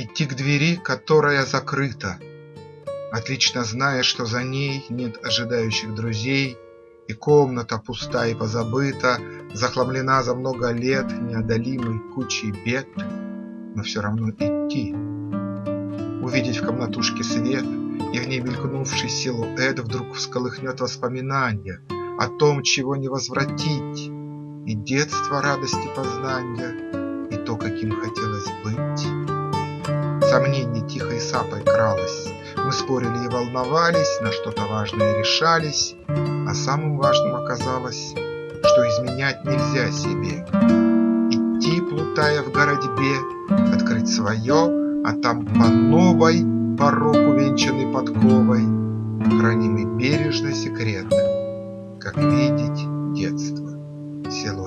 Идти к двери, которая закрыта, Отлично зная, что за ней нет ожидающих друзей, И комната пуста и позабыта, Захламлена за много лет неодолимой кучей бед, Но все равно идти. Увидеть в комнатушке свет, И в ней мелькнувший силуэт Вдруг всколыхнет воспоминания О том, чего не возвратить, И детство радости познания, И то, каким хотелось быть. Сомнение тихой сапой кралось, Мы спорили и волновались, На что-то важное решались, А самым важным оказалось, Что изменять нельзя себе. Идти, плутая в городьбе, Открыть свое, а там по новой Порог, увенчанный подковой, Хранимый бережно секрет, Как видеть детство, силуэт.